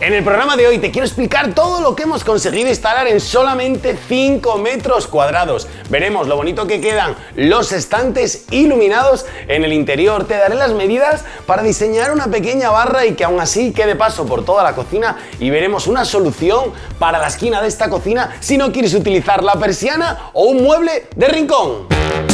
En el programa de hoy te quiero explicar todo lo que hemos conseguido instalar en solamente 5 metros cuadrados. Veremos lo bonito que quedan los estantes iluminados en el interior. Te daré las medidas para diseñar una pequeña barra y que aún así quede paso por toda la cocina y veremos una solución para la esquina de esta cocina si no quieres utilizar la persiana o un mueble de rincón.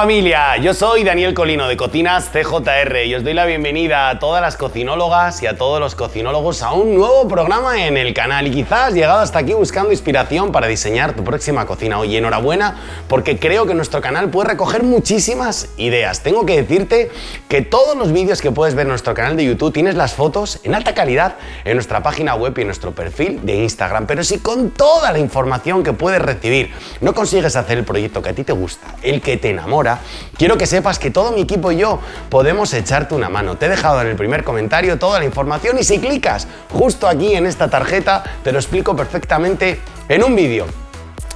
Familia, yo soy Daniel Colino de Cocinas CJR y os doy la bienvenida a todas las cocinólogas y a todos los cocinólogos a un nuevo programa en el canal y quizás llegado hasta aquí buscando inspiración para diseñar tu próxima cocina. Oye, enhorabuena porque creo que nuestro canal puede recoger muchísimas ideas. Tengo que decirte que todos los vídeos que puedes ver en nuestro canal de YouTube tienes las fotos en alta calidad en nuestra página web y en nuestro perfil de Instagram. Pero si con toda la información que puedes recibir no consigues hacer el proyecto que a ti te gusta, el que te enamora, quiero que sepas que todo mi equipo y yo podemos echarte una mano. Te he dejado en el primer comentario toda la información y si clicas justo aquí en esta tarjeta te lo explico perfectamente en un vídeo.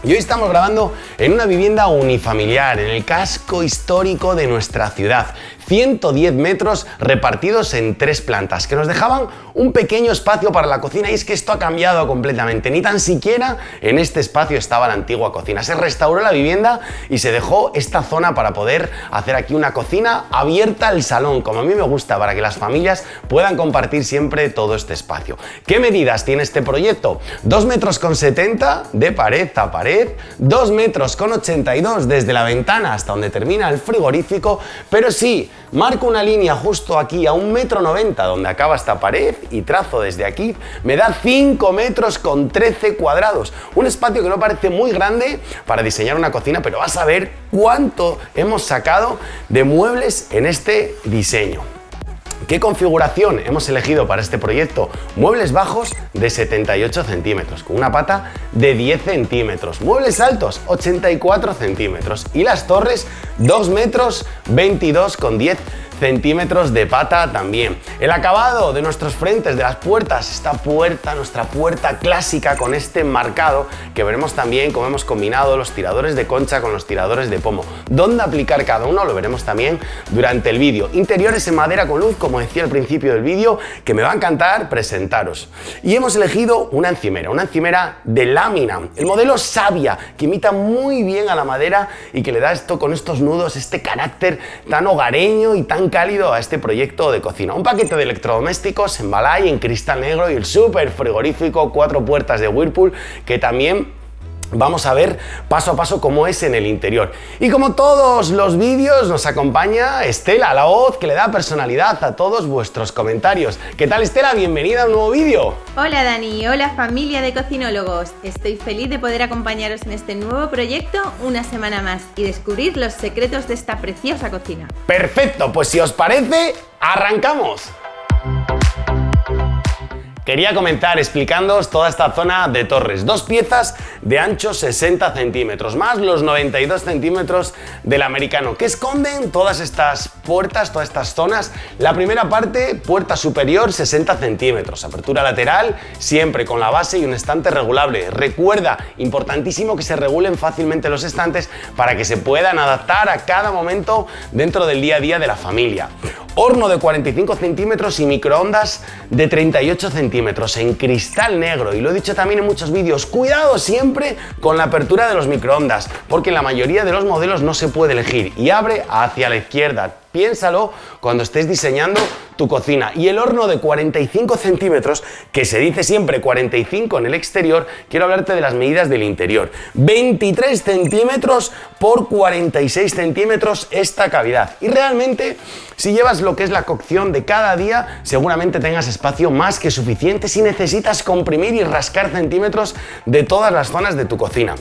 Y hoy estamos grabando en una vivienda unifamiliar, en el casco histórico de nuestra ciudad. 110 metros repartidos en tres plantas, que nos dejaban un pequeño espacio para la cocina y es que esto ha cambiado completamente. Ni tan siquiera en este espacio estaba la antigua cocina. Se restauró la vivienda y se dejó esta zona para poder hacer aquí una cocina abierta al salón, como a mí me gusta, para que las familias puedan compartir siempre todo este espacio. ¿Qué medidas tiene este proyecto? 2 metros con 70 de pared a pared, 2 metros con 82 desde la ventana hasta donde termina el frigorífico, pero sí, marco una línea justo aquí a un metro 90 donde acaba esta pared y trazo desde aquí, me da 5 metros con 13 cuadrados. Un espacio que no parece muy grande para diseñar una cocina, pero vas a ver cuánto hemos sacado de muebles en este diseño. ¿Qué configuración hemos elegido para este proyecto? Muebles bajos de 78 centímetros, con una pata de 10 centímetros. Muebles altos, 84 centímetros. Y las torres, 2 metros 22 con 10 centímetros de pata también. El acabado de nuestros frentes, de las puertas, esta puerta, nuestra puerta clásica con este marcado, que veremos también cómo hemos combinado los tiradores de concha con los tiradores de pomo. Dónde aplicar cada uno lo veremos también durante el vídeo. Interiores en madera con luz, como decía al principio del vídeo, que me va a encantar presentaros. Y hemos elegido una encimera, una encimera de lámina, el modelo Sabia, que imita muy bien a la madera y que le da esto con estos nudos, este carácter tan hogareño y tan cálido a este proyecto de cocina. Un paquete de electrodomésticos en balay, en cristal negro y el súper frigorífico cuatro puertas de Whirlpool que también Vamos a ver paso a paso cómo es en el interior. Y como todos los vídeos nos acompaña Estela, la voz que le da personalidad a todos vuestros comentarios. ¿Qué tal Estela? Bienvenida a un nuevo vídeo. Hola Dani, hola familia de cocinólogos. Estoy feliz de poder acompañaros en este nuevo proyecto una semana más y descubrir los secretos de esta preciosa cocina. Perfecto, pues si os parece, arrancamos. Quería comentar explicándoos toda esta zona de torres. Dos piezas de ancho 60 centímetros, más los 92 centímetros del americano, que esconden todas estas puertas, todas estas zonas. La primera parte, puerta superior 60 centímetros, apertura lateral, siempre con la base y un estante regulable. Recuerda, importantísimo que se regulen fácilmente los estantes para que se puedan adaptar a cada momento dentro del día a día de la familia horno de 45 centímetros y microondas de 38 centímetros en cristal negro. Y lo he dicho también en muchos vídeos, cuidado siempre con la apertura de los microondas, porque en la mayoría de los modelos no se puede elegir y abre hacia la izquierda. Piénsalo cuando estés diseñando tu cocina. Y el horno de 45 centímetros, que se dice siempre 45 en el exterior, quiero hablarte de las medidas del interior. 23 centímetros por 46 centímetros esta cavidad. Y realmente, si llevas lo que es la cocción de cada día, seguramente tengas espacio más que suficiente si necesitas comprimir y rascar centímetros de todas las zonas de tu cocina.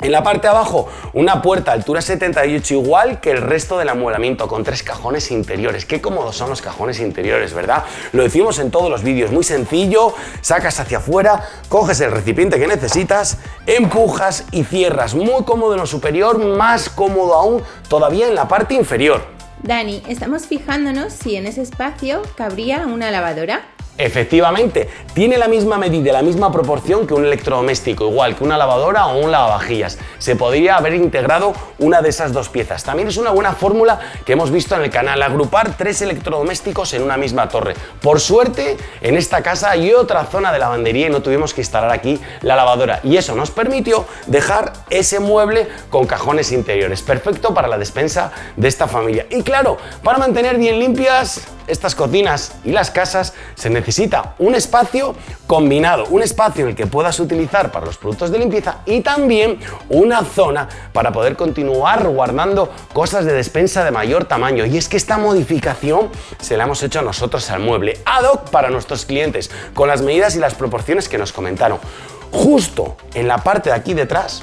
En la parte de abajo, una puerta altura 78 igual que el resto del amueblamiento, con tres cajones interiores. Qué cómodos son los cajones interiores, ¿verdad? Lo decimos en todos los vídeos, muy sencillo, sacas hacia afuera, coges el recipiente que necesitas, empujas y cierras. Muy cómodo en lo superior, más cómodo aún todavía en la parte inferior. Dani, estamos fijándonos si en ese espacio cabría una lavadora. Efectivamente, tiene la misma medida, la misma proporción que un electrodoméstico, igual que una lavadora o un lavavajillas. Se podría haber integrado una de esas dos piezas. También es una buena fórmula que hemos visto en el canal, agrupar tres electrodomésticos en una misma torre. Por suerte, en esta casa hay otra zona de lavandería y no tuvimos que instalar aquí la lavadora. Y eso nos permitió dejar ese mueble con cajones interiores. Perfecto para la despensa de esta familia. Y claro, para mantener bien limpias estas cocinas y las casas se necesita un espacio combinado, un espacio en el que puedas utilizar para los productos de limpieza y también una zona para poder continuar guardando cosas de despensa de mayor tamaño. Y es que esta modificación se la hemos hecho nosotros al mueble, ad hoc para nuestros clientes, con las medidas y las proporciones que nos comentaron. Justo en la parte de aquí detrás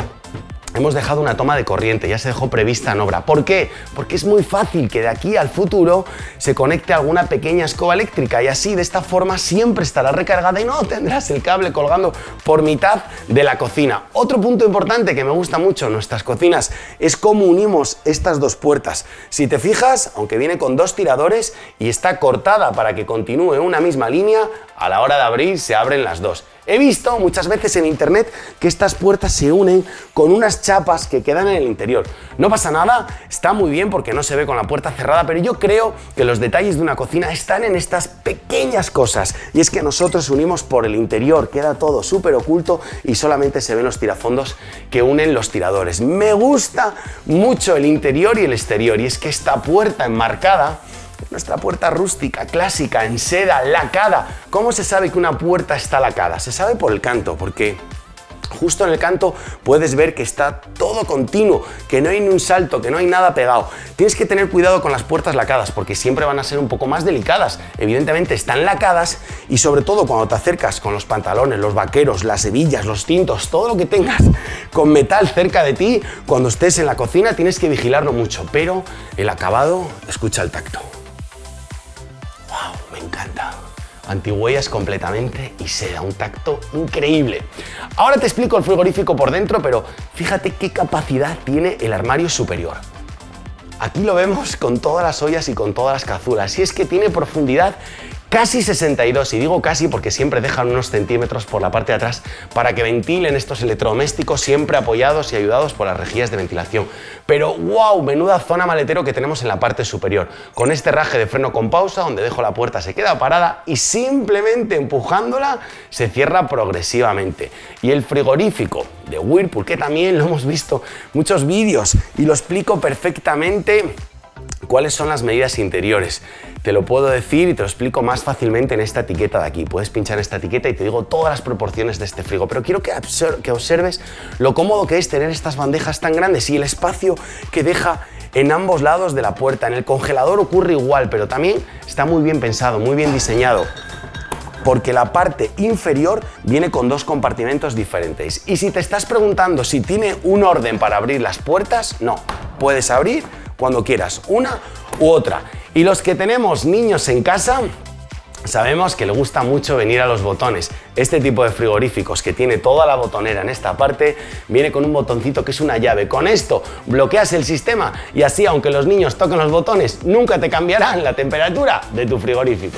hemos dejado una toma de corriente, ya se dejó prevista en obra. ¿Por qué? Porque es muy fácil que de aquí al futuro se conecte alguna pequeña escoba eléctrica y así de esta forma siempre estará recargada y no tendrás el cable colgando por mitad de la cocina. Otro punto importante que me gusta mucho en nuestras cocinas es cómo unimos estas dos puertas. Si te fijas, aunque viene con dos tiradores y está cortada para que continúe una misma línea, a la hora de abrir se abren las dos. He visto muchas veces en internet que estas puertas se unen con unas chapas que quedan en el interior. No pasa nada, está muy bien porque no se ve con la puerta cerrada, pero yo creo que los detalles de una cocina están en estas pequeñas cosas. Y es que nosotros unimos por el interior, queda todo súper oculto y solamente se ven los tirafondos que unen los tiradores. Me gusta mucho el interior y el exterior y es que esta puerta enmarcada nuestra puerta rústica, clásica, en seda, lacada. ¿Cómo se sabe que una puerta está lacada? Se sabe por el canto, porque Justo en el canto puedes ver que está todo continuo, que no hay ni un salto, que no hay nada pegado. Tienes que tener cuidado con las puertas lacadas porque siempre van a ser un poco más delicadas. Evidentemente están lacadas y sobre todo cuando te acercas con los pantalones, los vaqueros, las hebillas, los tintos, todo lo que tengas con metal cerca de ti, cuando estés en la cocina tienes que vigilarlo mucho, pero el acabado, escucha el tacto me encanta. Antihuellas completamente y se da un tacto increíble. Ahora te explico el frigorífico por dentro, pero fíjate qué capacidad tiene el armario superior. Aquí lo vemos con todas las ollas y con todas las cazuelas, y es que tiene profundidad casi 62, y digo casi porque siempre dejan unos centímetros por la parte de atrás para que ventilen estos electrodomésticos siempre apoyados y ayudados por las rejillas de ventilación. Pero wow, menuda zona maletero que tenemos en la parte superior, con este raje de freno con pausa donde dejo la puerta se queda parada y simplemente empujándola se cierra progresivamente. Y el frigorífico de Whirlpool, que también lo hemos visto muchos vídeos y lo explico perfectamente ¿Cuáles son las medidas interiores? Te lo puedo decir y te lo explico más fácilmente en esta etiqueta de aquí. Puedes pinchar esta etiqueta y te digo todas las proporciones de este frigo, pero quiero que, que observes lo cómodo que es tener estas bandejas tan grandes y el espacio que deja en ambos lados de la puerta. En el congelador ocurre igual, pero también está muy bien pensado, muy bien diseñado porque la parte inferior viene con dos compartimentos diferentes. Y si te estás preguntando si tiene un orden para abrir las puertas, no. Puedes abrir cuando quieras, una u otra. Y los que tenemos niños en casa, Sabemos que le gusta mucho venir a los botones. Este tipo de frigoríficos que tiene toda la botonera en esta parte viene con un botoncito que es una llave. Con esto bloqueas el sistema y así aunque los niños toquen los botones nunca te cambiarán la temperatura de tu frigorífico.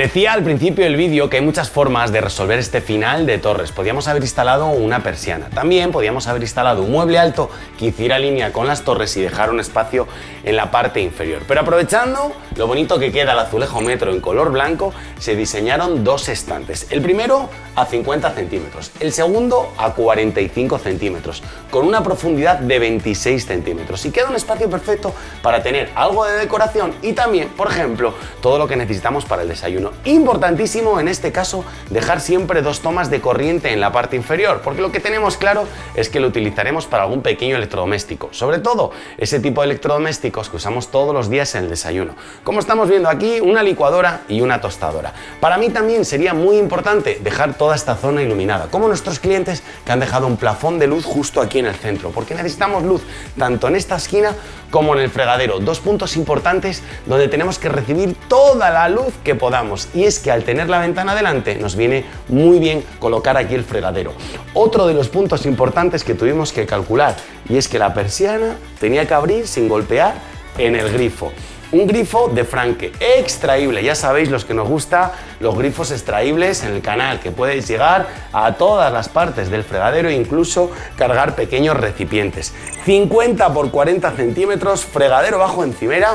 Decía al principio del vídeo que hay muchas formas de resolver este final de torres. Podíamos haber instalado una persiana. También podíamos haber instalado un mueble alto que hiciera línea con las torres y dejar un espacio en la parte inferior. Pero aprovechando lo bonito que queda el azulejo metro en color blanco, se diseñaron dos estantes. El primero a 50 centímetros, el segundo a 45 centímetros, con una profundidad de 26 centímetros. Y queda un espacio perfecto para tener algo de decoración y también, por ejemplo, todo lo que necesitamos para el desayuno Importantísimo en este caso dejar siempre dos tomas de corriente en la parte inferior, porque lo que tenemos claro es que lo utilizaremos para algún pequeño electrodoméstico, sobre todo ese tipo de electrodomésticos que usamos todos los días en el desayuno. Como estamos viendo aquí, una licuadora y una tostadora. Para mí también sería muy importante dejar toda esta zona iluminada, como nuestros clientes que han dejado un plafón de luz justo aquí en el centro, porque necesitamos luz tanto en esta esquina como en el fregadero. Dos puntos importantes donde tenemos que recibir toda la luz que podamos y es que al tener la ventana delante nos viene muy bien colocar aquí el fregadero. Otro de los puntos importantes que tuvimos que calcular y es que la persiana tenía que abrir sin golpear en el grifo. Un grifo de franque extraíble, ya sabéis los que nos gusta los grifos extraíbles en el canal, que puedes llegar a todas las partes del fregadero e incluso cargar pequeños recipientes. 50 por 40 centímetros, fregadero bajo encimera,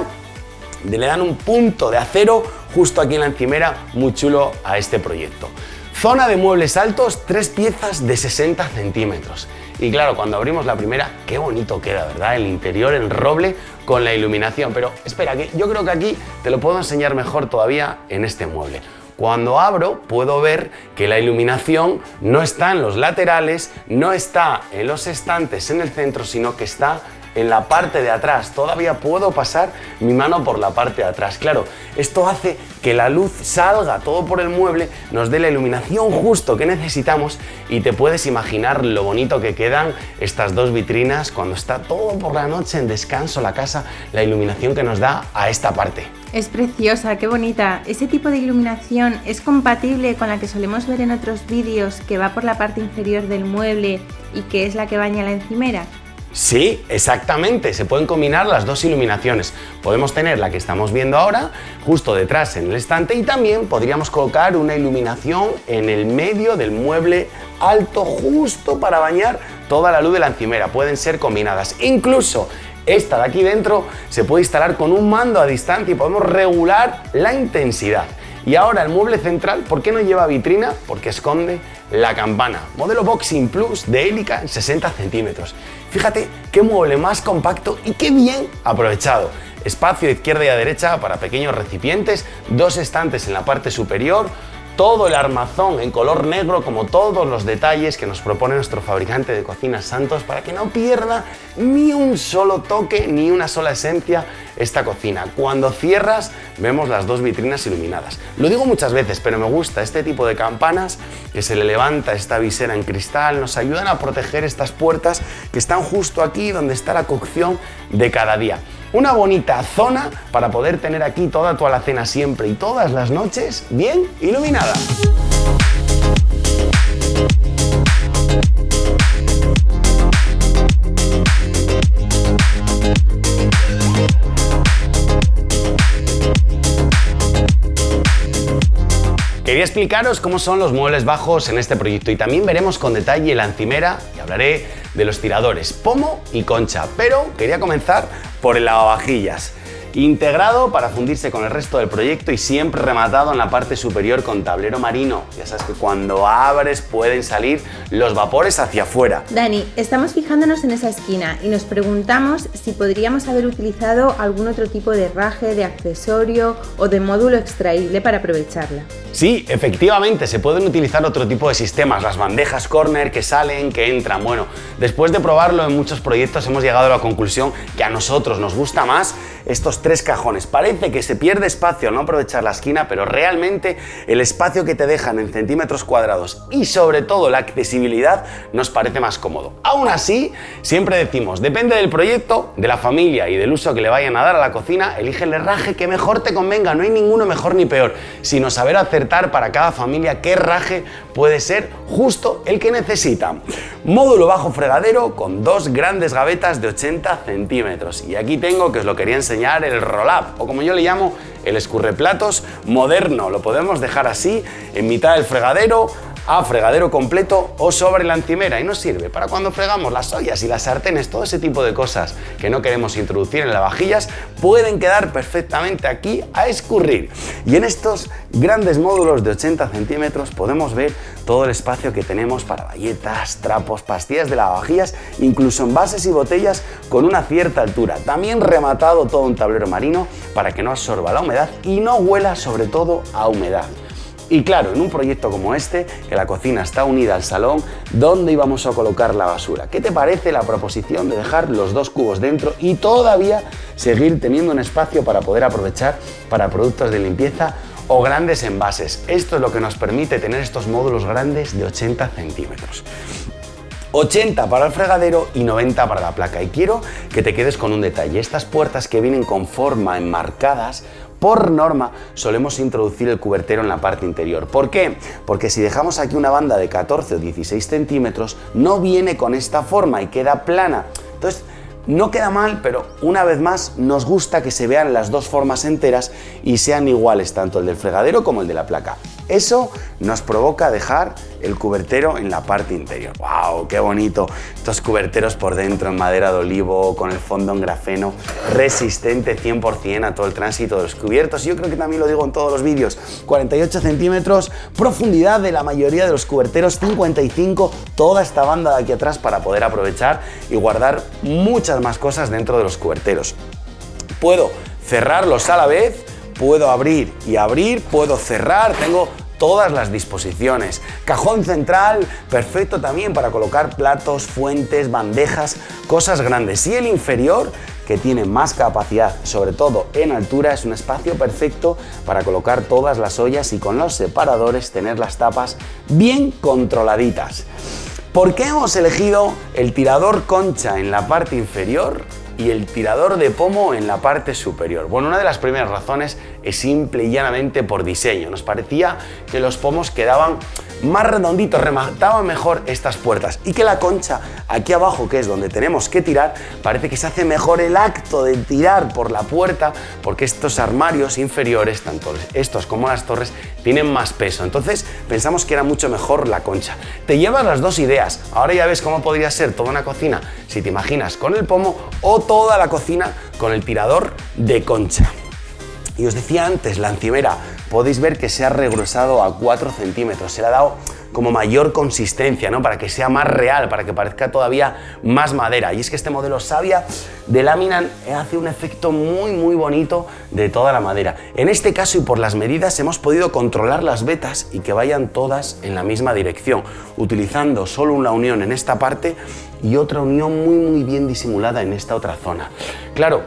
le dan un punto de acero justo aquí en la encimera, muy chulo a este proyecto. Zona de muebles altos, tres piezas de 60 centímetros. Y claro, cuando abrimos la primera, qué bonito queda, ¿verdad? El interior en roble con la iluminación. Pero espera, que yo creo que aquí te lo puedo enseñar mejor todavía en este mueble. Cuando abro puedo ver que la iluminación no está en los laterales, no está en los estantes en el centro, sino que está en la parte de atrás. Todavía puedo pasar mi mano por la parte de atrás. Claro, esto hace que la luz salga todo por el mueble, nos dé la iluminación justo que necesitamos y te puedes imaginar lo bonito que quedan estas dos vitrinas cuando está todo por la noche en descanso la casa, la iluminación que nos da a esta parte. Es preciosa, qué bonita. ¿Ese tipo de iluminación es compatible con la que solemos ver en otros vídeos que va por la parte inferior del mueble y que es la que baña la encimera? Sí, exactamente, se pueden combinar las dos iluminaciones. Podemos tener la que estamos viendo ahora justo detrás en el estante y también podríamos colocar una iluminación en el medio del mueble alto justo para bañar toda la luz de la encimera. Pueden ser combinadas. Incluso esta de aquí dentro se puede instalar con un mando a distancia y podemos regular la intensidad. Y ahora el mueble central, ¿por qué no lleva vitrina? Porque esconde la campana. Modelo Boxing Plus de hélica en 60 centímetros. Fíjate qué mueble más compacto y qué bien aprovechado. Espacio izquierda y a derecha para pequeños recipientes, dos estantes en la parte superior, todo el armazón en color negro como todos los detalles que nos propone nuestro fabricante de cocinas Santos para que no pierda ni un solo toque ni una sola esencia esta cocina. Cuando cierras vemos las dos vitrinas iluminadas. Lo digo muchas veces, pero me gusta este tipo de campanas que se le levanta esta visera en cristal, nos ayudan a proteger estas puertas que están justo aquí donde está la cocción de cada día. Una bonita zona para poder tener aquí toda tu alacena siempre y todas las noches bien iluminada. Explicaros cómo son los muebles bajos en este proyecto y también veremos con detalle la encimera y hablaré de los tiradores, pomo y concha, pero quería comenzar por el lavavajillas integrado para fundirse con el resto del proyecto y siempre rematado en la parte superior con tablero marino. Ya sabes que cuando abres pueden salir los vapores hacia afuera. Dani, estamos fijándonos en esa esquina y nos preguntamos si podríamos haber utilizado algún otro tipo de raje, de accesorio o de módulo extraíble para aprovecharla. Sí, efectivamente, se pueden utilizar otro tipo de sistemas, las bandejas corner que salen, que entran. Bueno, después de probarlo en muchos proyectos hemos llegado a la conclusión que a nosotros nos gusta más estos tres cajones. Parece que se pierde espacio al no aprovechar la esquina, pero realmente el espacio que te dejan en centímetros cuadrados y sobre todo la accesibilidad nos parece más cómodo. Aún así, siempre decimos, depende del proyecto, de la familia y del uso que le vayan a dar a la cocina, elige el herraje que mejor te convenga, no hay ninguno mejor ni peor, sino saber acertar para cada familia qué herraje puede ser justo el que necesita. Módulo bajo fregadero con dos grandes gavetas de 80 centímetros. Y aquí tengo, que os lo quería enseñar, el roll-up, o como yo le llamo, el escurreplatos moderno. Lo podemos dejar así, en mitad del fregadero, a fregadero completo o sobre la encimera y nos sirve para cuando fregamos las ollas y las sartenes, todo ese tipo de cosas que no queremos introducir en las vajillas pueden quedar perfectamente aquí a escurrir. Y en estos grandes módulos de 80 centímetros podemos ver todo el espacio que tenemos para galletas, trapos, pastillas de lavavajillas, incluso envases y botellas con una cierta altura. También rematado todo un tablero marino para que no absorba la humedad y no huela sobre todo a humedad. Y claro, en un proyecto como este, que la cocina está unida al salón, ¿dónde íbamos a colocar la basura? ¿Qué te parece la proposición de dejar los dos cubos dentro y todavía seguir teniendo un espacio para poder aprovechar para productos de limpieza o grandes envases? Esto es lo que nos permite tener estos módulos grandes de 80 centímetros. 80 para el fregadero y 90 para la placa. Y quiero que te quedes con un detalle. Estas puertas que vienen con forma enmarcadas por norma solemos introducir el cubertero en la parte interior. ¿Por qué? Porque si dejamos aquí una banda de 14 o 16 centímetros, no viene con esta forma y queda plana. Entonces, no queda mal, pero una vez más nos gusta que se vean las dos formas enteras y sean iguales tanto el del fregadero como el de la placa. Eso nos provoca dejar el cubertero en la parte interior. ¡Wow! ¡Qué bonito! Estos cuberteros por dentro en madera de olivo, con el fondo en grafeno, resistente 100% a todo el tránsito de los cubiertos. Yo creo que también lo digo en todos los vídeos. 48 centímetros, profundidad de la mayoría de los cuberteros, 55, toda esta banda de aquí atrás para poder aprovechar y guardar muchas más cosas dentro de los cuberteros. Puedo cerrarlos a la vez puedo abrir y abrir, puedo cerrar, tengo todas las disposiciones. Cajón central, perfecto también para colocar platos, fuentes, bandejas, cosas grandes. Y el inferior, que tiene más capacidad, sobre todo en altura, es un espacio perfecto para colocar todas las ollas y con los separadores tener las tapas bien controladitas. ¿Por qué hemos elegido el tirador concha en la parte inferior? Y el tirador de pomo en la parte superior. Bueno, una de las primeras razones es simple y llanamente por diseño. Nos parecía que los pomos quedaban más redonditos, remataban mejor estas puertas y que la concha aquí abajo, que es donde tenemos que tirar, parece que se hace mejor el acto de tirar por la puerta porque estos armarios inferiores, tanto estos como las torres, tienen más peso. Entonces pensamos que era mucho mejor la concha. Te llevas las dos ideas. Ahora ya ves cómo podría ser toda una cocina si te imaginas con el pomo o toda la cocina con el tirador de concha. Y os decía antes, la encimera, podéis ver que se ha regresado a 4 centímetros, se le ha dado como mayor consistencia, ¿no? Para que sea más real, para que parezca todavía más madera. Y es que este modelo Savia de lámina hace un efecto muy muy bonito de toda la madera. En este caso y por las medidas hemos podido controlar las vetas y que vayan todas en la misma dirección, utilizando solo una unión en esta parte y otra unión muy muy bien disimulada en esta otra zona. Claro,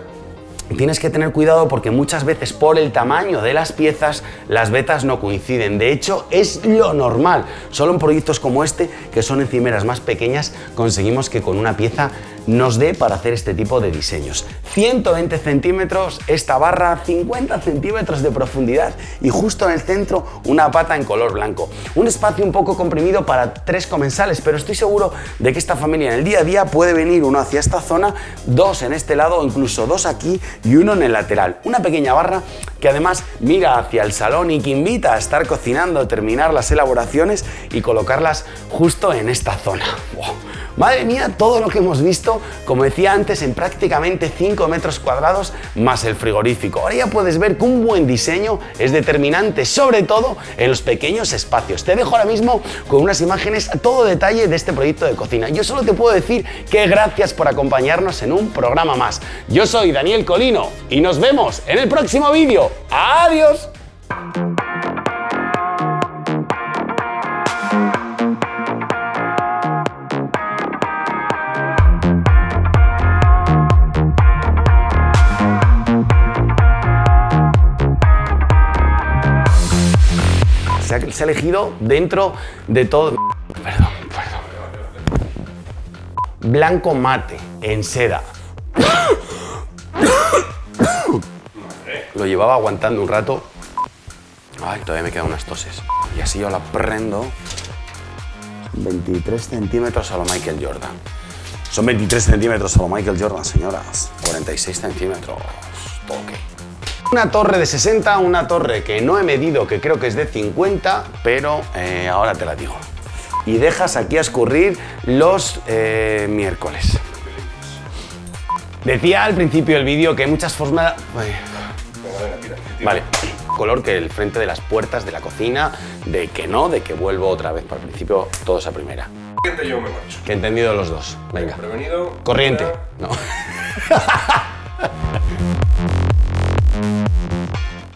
Tienes que tener cuidado porque muchas veces por el tamaño de las piezas las vetas no coinciden. De hecho, es lo normal. Solo en proyectos como este, que son encimeras más pequeñas, conseguimos que con una pieza nos dé para hacer este tipo de diseños. 120 centímetros esta barra, 50 centímetros de profundidad y justo en el centro una pata en color blanco. Un espacio un poco comprimido para tres comensales, pero estoy seguro de que esta familia en el día a día puede venir uno hacia esta zona, dos en este lado o incluso dos aquí y uno en el lateral. Una pequeña barra que además mira hacia el salón y que invita a estar cocinando, terminar las elaboraciones y colocarlas justo en esta zona. Madre mía, todo lo que hemos visto, como decía antes, en prácticamente 5 metros cuadrados más el frigorífico. Ahora ya puedes ver que un buen diseño es determinante, sobre todo en los pequeños espacios. Te dejo ahora mismo con unas imágenes a todo detalle de este proyecto de cocina. Yo solo te puedo decir que gracias por acompañarnos en un programa más. Yo soy Daniel Colino y nos vemos en el próximo vídeo. ¡Adiós! Se ha elegido dentro de todo... Perdón, perdón. Blanco mate, en seda. Lo llevaba aguantando un rato. Ay, todavía me quedan unas toses. Y así yo la prendo. 23 centímetros a lo Michael Jordan. Son 23 centímetros a lo Michael Jordan, señoras. 46 centímetros. Toque. Una torre de 60, una torre que no he medido, que creo que es de 50, pero eh, ahora te la digo. Y dejas aquí a escurrir los eh, miércoles. Decía al principio del vídeo que hay muchas formas... Vale, color que el frente de las puertas de la cocina, de que no, de que vuelvo otra vez para el principio, todos a primera. yo me marcho. Que he entendido los dos. Venga. Prevenido. Corriente. No.